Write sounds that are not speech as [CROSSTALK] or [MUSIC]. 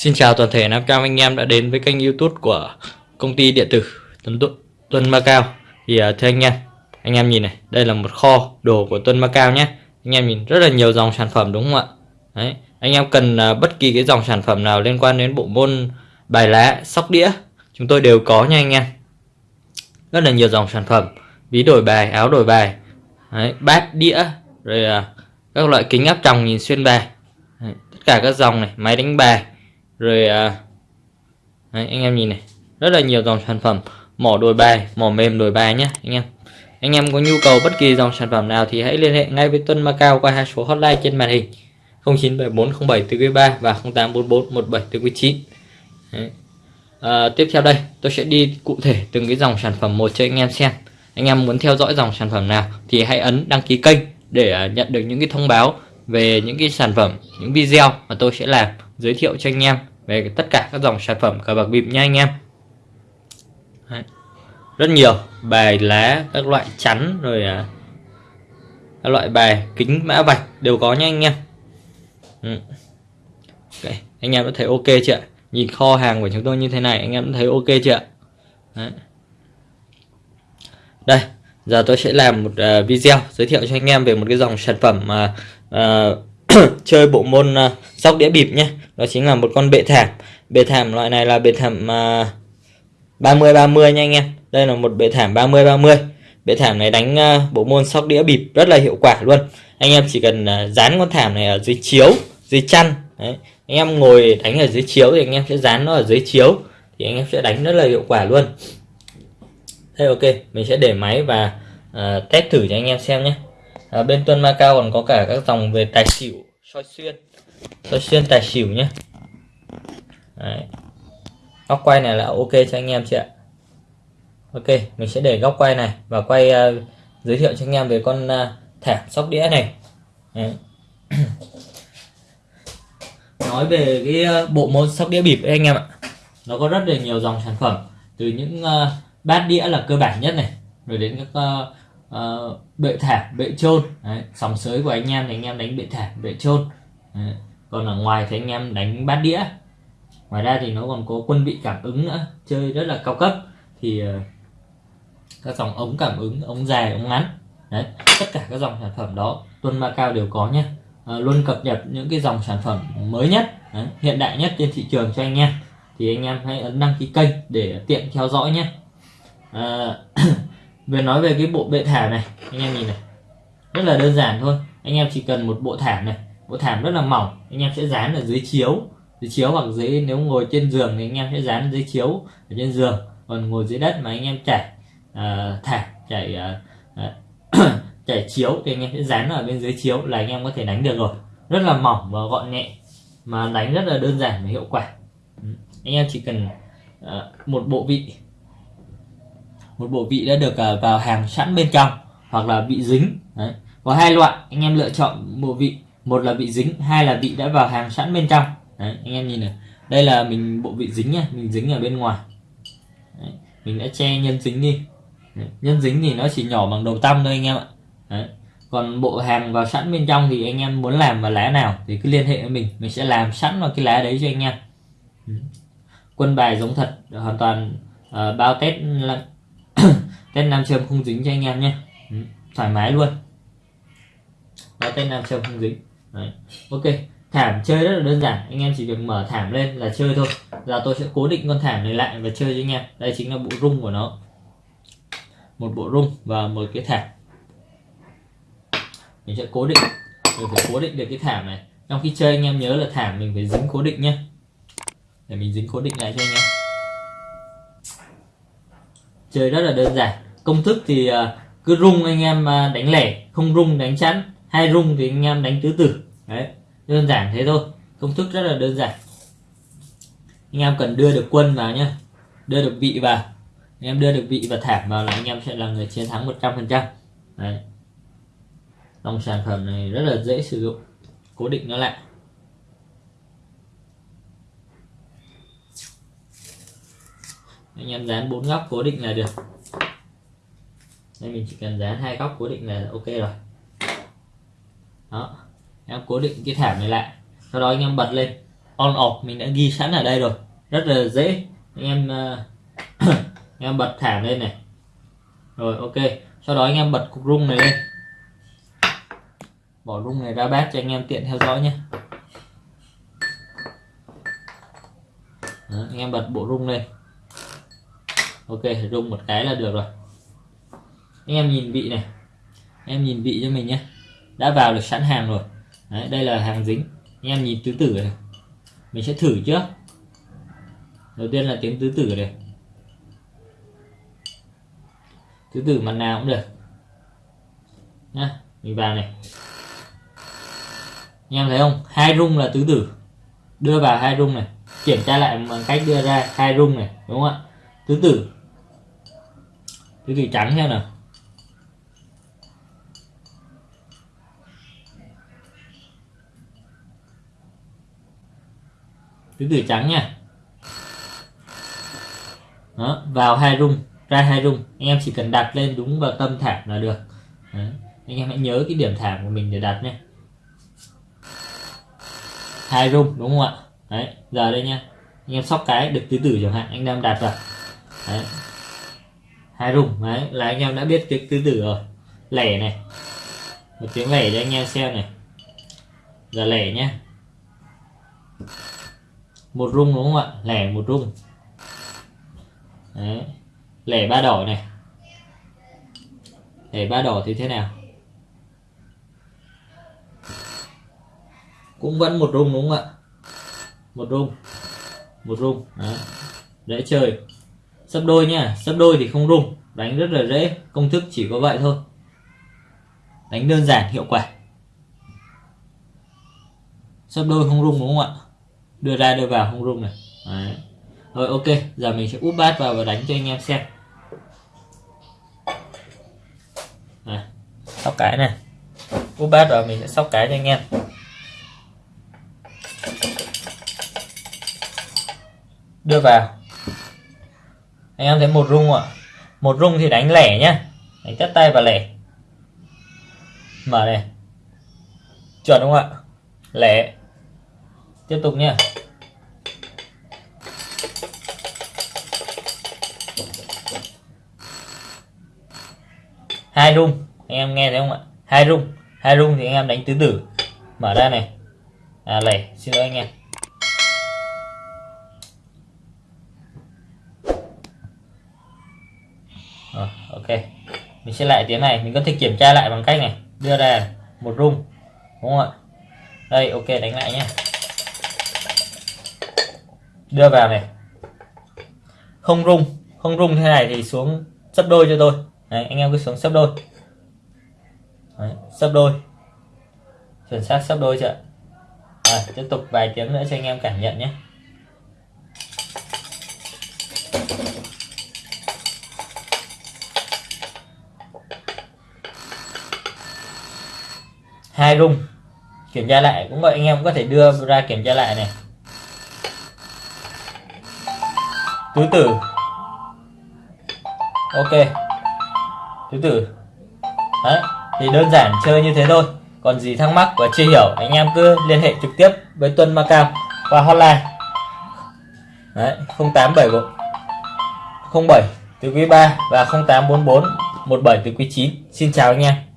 Xin chào toàn thể Nam Cam anh em đã đến với kênh youtube của công ty điện tử Tuấn Tu- Tuân Macao Thì uh, thưa anh em, anh em nhìn này, đây là một kho đồ của Tuân Macao nhé. Anh em nhìn rất là nhiều dòng sản phẩm đúng không ạ? Đấy, Anh em cần uh, bất kỳ cái dòng sản phẩm nào liên quan đến bộ môn bài lá, sóc đĩa Chúng tôi đều có nha anh em. Rất là nhiều dòng sản phẩm Ví đổi bài, áo đổi bài Đấy, bát, đĩa Rồi uh, các loại kính áp tròng nhìn xuyên bài. Đấy, Tất cả các dòng này, máy đánh bài rồi à, đấy, anh em nhìn này. Rất là nhiều dòng sản phẩm. Mỏ đổi bài mỏ mềm đổi bài nhé anh em. Anh em có nhu cầu bất kỳ dòng sản phẩm nào thì hãy liên hệ ngay với Tuân Macau qua hai số hotline trên màn hình. 097407 và 084417 À, tiếp theo đây tôi sẽ đi cụ thể từng cái dòng sản phẩm một cho anh em xem. Anh em muốn theo dõi dòng sản phẩm nào thì hãy ấn đăng ký kênh để à, nhận được những cái thông báo về những cái sản phẩm những video mà tôi sẽ làm giới thiệu cho anh em về tất cả các dòng sản phẩm cờ bạc bịp nha anh em Đấy. rất nhiều bài lá các loại chắn rồi à, các loại bài kính mã vạch đều có nha anh em ừ. okay. anh em đã thấy ok chưa ạ? nhìn kho hàng của chúng tôi như thế này anh em thấy ok chưa ạ? Đấy. đây giờ tôi sẽ làm một uh, video giới thiệu cho anh em về một cái dòng sản phẩm mà uh, [COUGHS] chơi bộ môn à, uh, sóc đĩa bịp nhé đó chính là một con bệ thảm. Bệ thảm loại này là bệ thảm uh, 30 30 nha anh em. Đây là một bệ thảm 30 30 bệ thảm này đánh uh, bộ môn sóc đĩa bịp rất là hiệu quả luôn. Anh em chỉ cần uh, dán con thảm này ở dưới chiếu dưới chăn. Đấy. anh em ngồi đánh ở dưới chiếu thì anh em sẽ dán nó ở dưới chiếu thì anh em sẽ đánh rất là hiệu quả luôn. Thế ok mình sẽ để máy và uh, test thử cho anh em xem nhé à, bên tuân Macau còn có cả các dòng về tài xỉu soi xuyên. Soi xuyên tài xỉu nhé. Đấy. góc quay này là ok cho anh em chị ạ. Ok mình sẽ để góc quay này và quay uh, giới thiệu cho anh em về con à, uh, thảm sóc đĩa này. Đấy. [CLEARS THROAT] nói về cái uh, bộ môn sóc đĩa bịp ấy anh em ạ. Nó có rất là nhiều dòng sản phẩm từ những uh, bát đĩa là cơ bản nhất này rồi đến các uh, uh, bệ thảm bệ trôn Đấy, sòng sới của anh em thì anh em đánh bệ thảm bệ trôn Đấy. còn ở ngoài thì anh em đánh bát đĩa. Ngoài ra thì nó còn có quân vị cảm ứng nữa chơi rất là cao cấp. Thì uh, các dòng ống cảm ứng ống dài ống ngắn. Đấy, tất cả các dòng sản phẩm đó Tuân Macao đều có nhé à, ờ, luôn cập nhật những cái dòng sản phẩm mới nhất Đấy, hiện đại nhất trên thị trường cho anh em. Thì anh em hãy ấn đăng ký kênh để tiện theo dõi nhé. À, [CLEARS THROAT] về nói về cái bộ bệ thảm này anh em nhìn này. Rất là đơn giản thôi. Anh em chỉ cần một bộ thảm này. Bộ thảm rất là mỏng. Anh em sẽ dán ở dưới chiếu. Dưới chiếu hoặc dưới nếu ngồi trên giường thì anh em sẽ dán dưới chiếu ở trên giường. Còn ngồi dưới đất mà anh em chảy uh, thảm chảy uh, [CLEARS THROAT] chảy chiếu thì anh em sẽ dán ở bên dưới chiếu là anh em có thể đánh được rồi. Rất là mỏng và gọn nhẹ mà đánh rất là đơn giản và hiệu quả. Ừ. Anh em chỉ cần uh, một bộ vị một bộ vị đã được à, vào hàng sẵn bên trong hoặc là vị dính. Đấy. có hai loại anh em lựa chọn bộ vị. Một là vị dính hai là vị đã vào hàng sẵn bên trong. Đấy, anh em nhìn này. Đây là mình bộ vị dính nha mình dính ở bên ngoài. Đấy, mình đã che nhân dính đi. Đấy, nhân dính thì nó chỉ nhỏ bằng đầu tăm thôi anh em ạ. Đấy. còn bộ hàng vào sẵn bên trong thì anh em muốn làm vào lá nào thì cứ liên hệ với mình. Mình sẽ làm sẵn vào cái lá đấy cho anh em. Quân bài giống thật hoàn toàn uh, bao test [COUGHS] tên nam châm không dính cho anh em nhé. Ừ, thoải mái luôn. Đó tên nam châm không dính. Đấy. ok, thảm chơi rất là đơn giản. Anh em chỉ việc mở thảm lên là chơi thôi. Giờ tôi sẽ cố định con thảm này lại và chơi với anh em. Đây chính là bộ rung của nó. Một bộ rung và một cái thảm. Mình sẽ cố định. Mình phải cố định được cái thảm này. Trong khi chơi, anh em nhớ là thảm mình phải dính cố định nhé. Để mình dính cố định lại cho anh em chơi rất là đơn giản. Công thức thì ờ, cứ rung anh em ờ, đánh lẻ, không rung đánh chắn. Hai rung thì anh em đánh tứ tử. Đấy, đơn giản thế thôi. Công thức rất là đơn giản. Anh em cần đưa được quân vào nhé đưa được vị vào. Anh em đưa được vị và thảm vào là anh em sẽ là người chiến thắng 100% đấy. Dòng sản phẩm này rất là dễ sử dụng. Cố định nó lại. Anh em dán bốn góc cố định là được. Đây mình chỉ cần dán hai góc cố định là ok rồi. Đó em cố định cái thảm này lại. Sau đó anh em bật lên. On off mình đã ghi sẵn ở đây rồi. Rất là dễ. Anh em uh, [COUGHS] anh em bật thảm lên này. Rồi ok. Sau đó anh em bật cục rung này lên. Bỏ rung này ra bát cho anh em tiện theo dõi nhé. Đó, anh em bật bộ rung lên ok rung một cái là được rồi. Anh em nhìn vị này. Anh em nhìn vị cho mình nhé. Đã vào được sẵn hàng rồi. Đấy, đây là hàng dính. Anh em nhìn tứ tử này. Mình sẽ thử trước. Đầu tiên là tiếng tứ tử này. Tứ tử mặt nào cũng được. Nhá mình vào này. Anh em thấy không? Hai rung là tứ tử. Đưa vào hai rung này. Kiểm tra lại bằng cách đưa ra hai rung này đúng không ạ? Tứ tử tứ tử trắng theo nè. Tứ tử trắng nha. Đó, vào hai rung, ra hai rung. Anh em chỉ cần đặt lên đúng vào tâm thảm là được. Đó. anh em hãy nhớ cái điểm thảm của mình để đặt nhé hai rung, đúng không ạ? Đấy, giờ đây nha. Anh em sóc cái được tứ tử chẳng hạn, anh em đặt vào. Đấy hai rung, đấy, là anh em đã biết cái tứ tử rồi. Lẻ này. Một tiếng lẻ cho anh em xem này. Giờ lẻ nhé một rung đúng không ạ? Lẻ một rung. Đấy. Lẻ ba đỏ này. Lẻ ba đỏ thì thế nào? Cũng vẫn một rung đúng không ạ? Một rung. Một rung, đấy. dễ chơi sấp đôi nha sấp đôi thì không rung đánh rất là dễ công thức chỉ có vậy thôi. Đánh đơn giản hiệu quả. Sấp đôi không rung đúng không ạ? Đưa ra đưa vào không rung này. Đấy. rồi ok giờ mình sẽ úp bát vào và đánh cho anh em xem. Này, sóc cái này. Úp bát vào mình sẽ sóc cái cho anh em. Đưa vào anh em thấy một rung ạ? Một rung thì đánh lẻ nhá. Đánh tất tay và lẻ. Mở này. Chuẩn không ạ? Lẻ. Tiếp tục nhá, hai rung. Anh em nghe thấy không ạ? Hai rung. Hai rung thì anh em đánh tứ tử. Mở ra này. À lẻ. Xin lỗi anh em. Rồi, ok. Mình sẽ lại tiếng này. Mình có thể kiểm tra lại bằng cách này. Đưa ra một rung đúng không ạ? Đây ok đánh lại nhé đưa vào này. Không rung không rung thế này thì xuống sấp đôi cho tôi. Đấy, anh em cứ xuống sấp đôi. Đấy, sấp đôi. Chuẩn xác sấp đôi chưa à, tiếp tục vài tiếng nữa cho anh em cảm nhận nhé. Hai rung kiểm tra lại, cũng vậy anh em có thể đưa ra kiểm tra lại này. Tứ tử. Ok. Tứ tử. Đấy, thì đơn giản chơi như thế thôi. Còn gì thắc mắc và chưa hiểu, anh em cứ liên hệ trực tiếp với Tuân Macao qua hotline. Đấy 0874 07 từ quý 3 và 0844 17 từ quý 9 xin chào anh em.